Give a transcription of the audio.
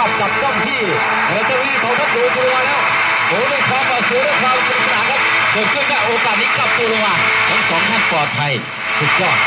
าพจับจ้องที่เอตจะมีสองท่านดูตัวาแล้วโอ้ด้วยความหวาเสูยด้วยความสนุกสนานครับเกิดขึ้นได้โอกาสนี้กลับตัวลงมาทั้งสองท่านปลอดภัยสุดยอด